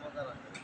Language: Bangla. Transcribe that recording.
মজা লাগে